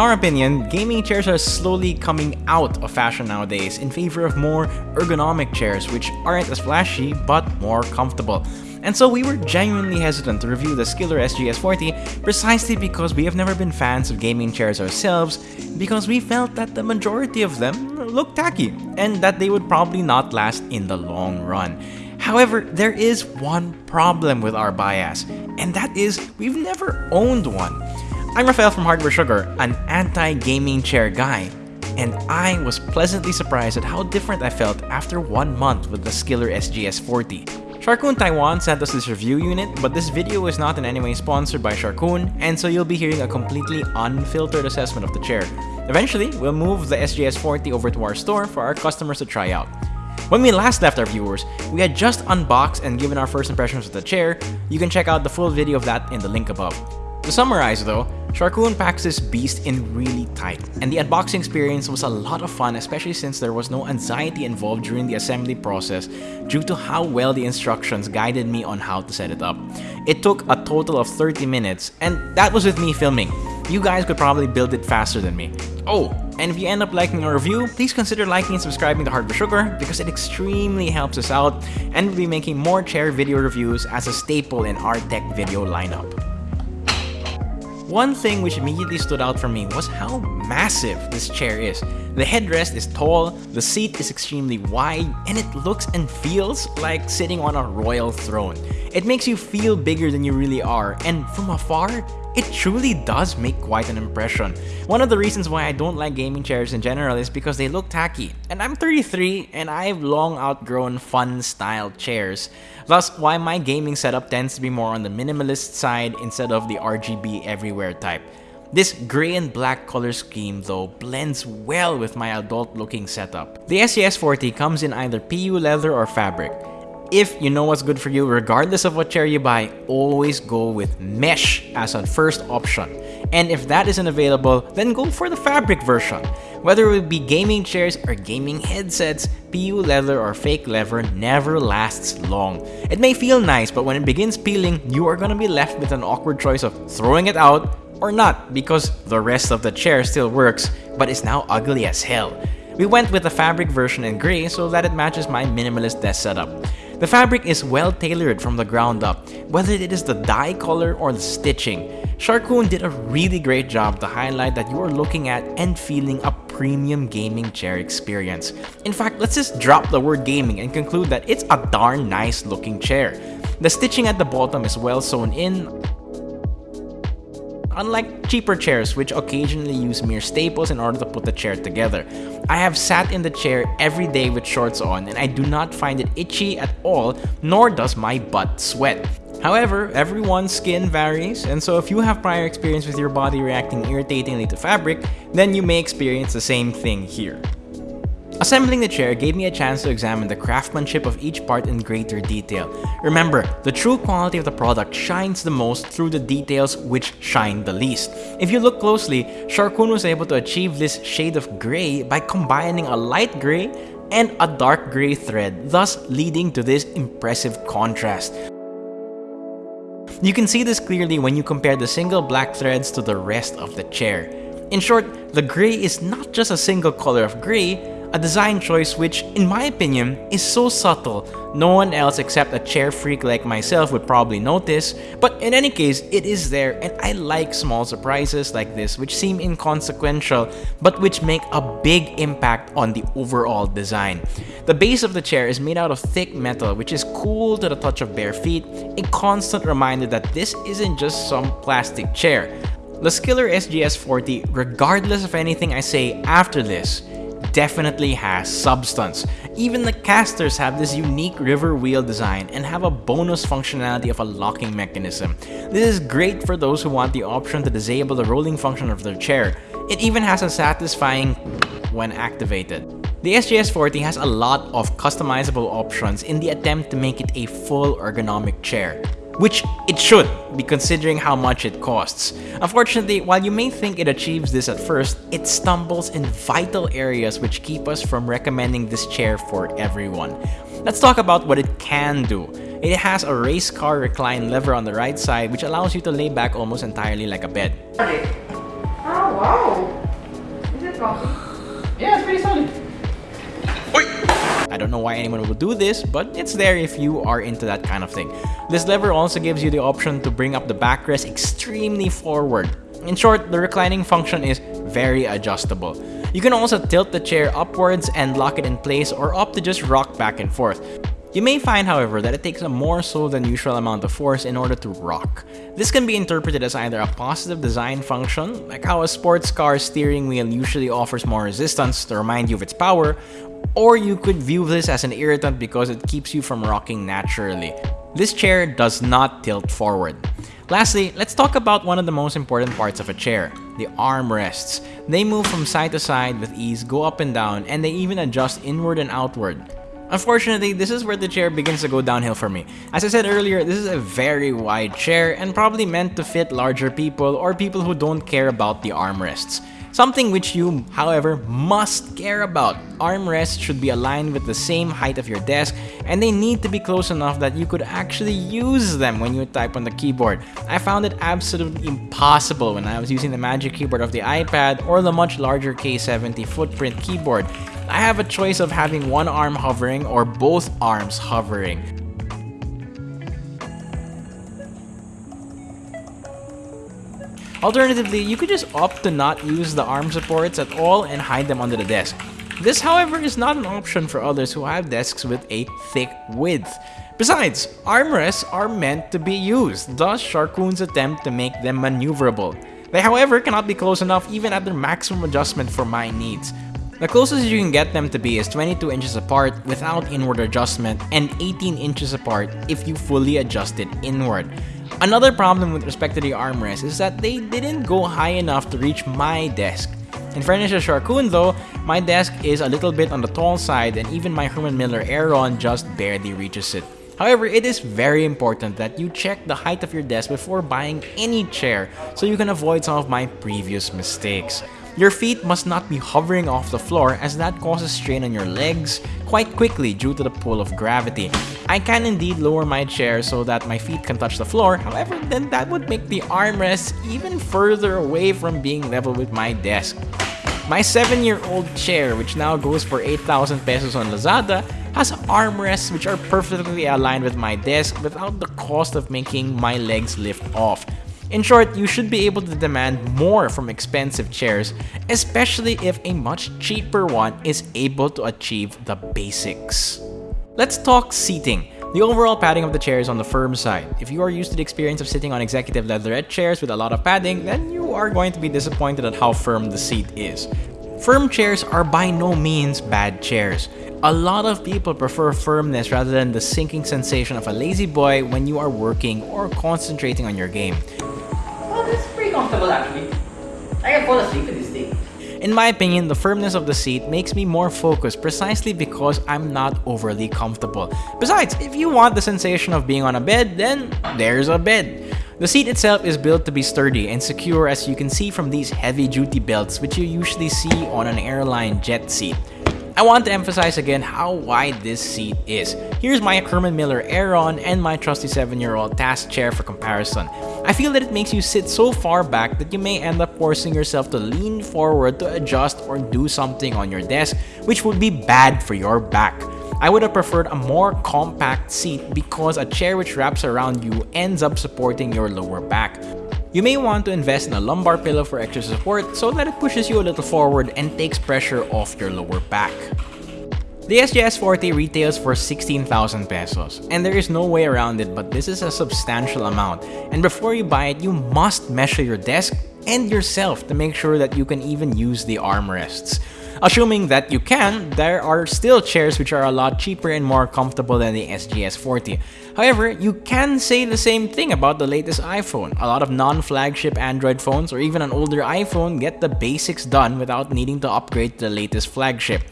In our opinion, gaming chairs are slowly coming out of fashion nowadays in favor of more ergonomic chairs which aren't as flashy but more comfortable. And so we were genuinely hesitant to review the Skiller SGS40 precisely because we have never been fans of gaming chairs ourselves because we felt that the majority of them looked tacky and that they would probably not last in the long run. However, there is one problem with our bias, and that is we've never owned one. I'm Rafael from Hardware Sugar, an anti-gaming chair guy, and I was pleasantly surprised at how different I felt after one month with the Skiller SGS40. Sharkoon Taiwan sent us this review unit, but this video is not in any way sponsored by Sharkoon, and so you'll be hearing a completely unfiltered assessment of the chair. Eventually, we'll move the SGS40 over to our store for our customers to try out. When we last left our viewers, we had just unboxed and given our first impressions of the chair. You can check out the full video of that in the link above. To summarize though, Sharkoon packs this beast in really tight, and the unboxing experience was a lot of fun especially since there was no anxiety involved during the assembly process due to how well the instructions guided me on how to set it up. It took a total of 30 minutes, and that was with me filming. You guys could probably build it faster than me. Oh, and if you end up liking our review, please consider liking and subscribing to Hardware Sugar because it extremely helps us out and we'll be making more chair video reviews as a staple in our tech video lineup. One thing which immediately stood out for me was how massive this chair is. The headrest is tall, the seat is extremely wide, and it looks and feels like sitting on a royal throne. It makes you feel bigger than you really are, and from afar, it truly does make quite an impression. One of the reasons why I don't like gaming chairs in general is because they look tacky. And I'm 33 and I've long outgrown fun style chairs. Thus why my gaming setup tends to be more on the minimalist side instead of the RGB everywhere type. This gray and black color scheme though blends well with my adult looking setup. The SGS40 comes in either PU leather or fabric. If you know what's good for you, regardless of what chair you buy, always go with mesh as a first option. And if that isn't available, then go for the fabric version. Whether it be gaming chairs or gaming headsets, PU leather or fake leather never lasts long. It may feel nice, but when it begins peeling, you are gonna be left with an awkward choice of throwing it out or not because the rest of the chair still works, but is now ugly as hell. We went with the fabric version in gray so that it matches my minimalist desk setup. The fabric is well tailored from the ground up, whether it is the dye color or the stitching. Sharkoon did a really great job to highlight that you are looking at and feeling a premium gaming chair experience. In fact, let's just drop the word gaming and conclude that it's a darn nice looking chair. The stitching at the bottom is well sewn in, unlike cheaper chairs which occasionally use mere staples in order to put the chair together. I have sat in the chair every day with shorts on and I do not find it itchy at all nor does my butt sweat. However, everyone's skin varies, and so if you have prior experience with your body reacting irritatingly to fabric, then you may experience the same thing here. Assembling the chair gave me a chance to examine the craftsmanship of each part in greater detail. Remember, the true quality of the product shines the most through the details which shine the least. If you look closely, Sharkoon was able to achieve this shade of gray by combining a light gray and a dark gray thread, thus leading to this impressive contrast. You can see this clearly when you compare the single black threads to the rest of the chair. In short, the gray is not just a single color of gray, a design choice which, in my opinion, is so subtle, no one else except a chair freak like myself would probably notice, but in any case, it is there and I like small surprises like this which seem inconsequential but which make a big impact on the overall design. The base of the chair is made out of thick metal which is cool to the touch of bare feet, a constant reminder that this isn't just some plastic chair. The Skiller SGS40, regardless of anything I say after this, definitely has substance. Even the casters have this unique river wheel design and have a bonus functionality of a locking mechanism. This is great for those who want the option to disable the rolling function of their chair. It even has a satisfying when activated. The SGS40 has a lot of customizable options in the attempt to make it a full ergonomic chair which it should be considering how much it costs. Unfortunately, while you may think it achieves this at first, it stumbles in vital areas which keep us from recommending this chair for everyone. Let's talk about what it can do. It has a race car recline lever on the right side which allows you to lay back almost entirely like a bed. Oh, wow. Is it? Don't know why anyone would do this, but it's there if you are into that kind of thing. This lever also gives you the option to bring up the backrest extremely forward. In short, the reclining function is very adjustable. You can also tilt the chair upwards and lock it in place or opt to just rock back and forth. You may find, however, that it takes a more so than usual amount of force in order to rock. This can be interpreted as either a positive design function, like how a sports car steering wheel usually offers more resistance to remind you of its power, or you could view this as an irritant because it keeps you from rocking naturally. This chair does not tilt forward. Lastly, let's talk about one of the most important parts of a chair, the armrests. They move from side to side with ease, go up and down, and they even adjust inward and outward. Unfortunately, this is where the chair begins to go downhill for me. As I said earlier, this is a very wide chair and probably meant to fit larger people or people who don't care about the armrests. Something which you, however, must care about. Armrests should be aligned with the same height of your desk and they need to be close enough that you could actually use them when you type on the keyboard. I found it absolutely impossible when I was using the Magic Keyboard of the iPad or the much larger K70 footprint keyboard. I have a choice of having one arm hovering or both arms hovering. Alternatively, you could just opt to not use the arm supports at all and hide them under the desk. This, however, is not an option for others who have desks with a thick width. Besides, armrests are meant to be used, thus Sharkoon's attempt to make them maneuverable. They, however, cannot be close enough even at their maximum adjustment for my needs. The closest you can get them to be is 22 inches apart without inward adjustment and 18 inches apart if you fully adjust it inward. Another problem with respect to the armrests is that they didn't go high enough to reach my desk. In fairness to Sharkoon though, my desk is a little bit on the tall side and even my Herman Miller Aeron just barely reaches it. However, it is very important that you check the height of your desk before buying any chair so you can avoid some of my previous mistakes. Your feet must not be hovering off the floor as that causes strain on your legs quite quickly due to the pull of gravity. I can indeed lower my chair so that my feet can touch the floor, however then that would make the armrests even further away from being level with my desk. My 7-year-old chair, which now goes for 8,000 pesos on Lazada, has armrests which are perfectly aligned with my desk without the cost of making my legs lift off. In short, you should be able to demand more from expensive chairs, especially if a much cheaper one is able to achieve the basics. Let's talk seating. The overall padding of the chair is on the firm side. If you are used to the experience of sitting on executive leatherette chairs with a lot of padding, then you are going to be disappointed at how firm the seat is. Firm chairs are by no means bad chairs. A lot of people prefer firmness rather than the sinking sensation of a lazy boy when you are working or concentrating on your game comfortable actually. I can fall asleep in this thing. In my opinion, the firmness of the seat makes me more focused precisely because I'm not overly comfortable. Besides, if you want the sensation of being on a bed, then there's a bed. The seat itself is built to be sturdy and secure as you can see from these heavy-duty belts which you usually see on an airline jet seat. I want to emphasize again how wide this seat is. Here's my Herman Miller Aeron and my trusty 7-year-old task chair for comparison. I feel that it makes you sit so far back that you may end up forcing yourself to lean forward to adjust or do something on your desk, which would be bad for your back. I would have preferred a more compact seat because a chair which wraps around you ends up supporting your lower back. You may want to invest in a lumbar pillow for extra support so that it pushes you a little forward and takes pressure off your lower back. The SGS 40 retails for 16,000 pesos, and there is no way around it but this is a substantial amount, and before you buy it, you must measure your desk and yourself to make sure that you can even use the armrests. Assuming that you can, there are still chairs which are a lot cheaper and more comfortable than the SGS 40. However, you can say the same thing about the latest iPhone. A lot of non-flagship Android phones or even an older iPhone get the basics done without needing to upgrade to the latest flagship.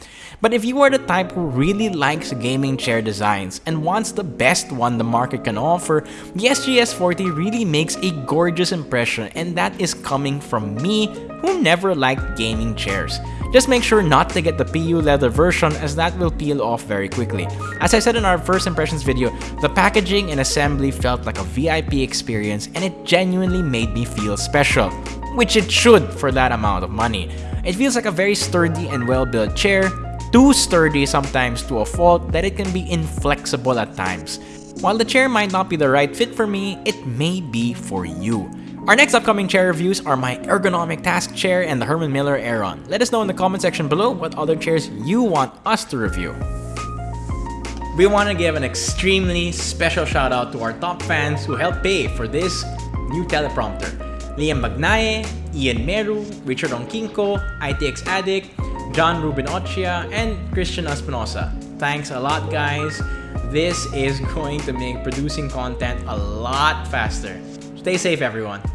But if you are the type who really likes gaming chair designs and wants the best one the market can offer, the SGS 40 really makes a gorgeous impression and that is coming from me who never liked gaming chairs. Just make sure not to get the PU leather version as that will peel off very quickly. As I said in our first impressions video, the packaging and assembly felt like a VIP experience and it genuinely made me feel special. which it should for that amount of money. It feels like a very sturdy and well-built chair, too sturdy sometimes to a fault that it can be inflexible at times. While the chair might not be the right fit for me, it may be for you. Our next upcoming chair reviews are my ergonomic task chair and the Herman Miller Aeron. Let us know in the comment section below what other chairs you want us to review. We want to give an extremely special shout out to our top fans who helped pay for this new teleprompter. Liam Magnaye, Ian Meru, Richard Onkinko, ITX Addict, John Ruben Ochia, and Christian Espinosa. Thanks a lot guys. This is going to make producing content a lot faster. Stay safe everyone.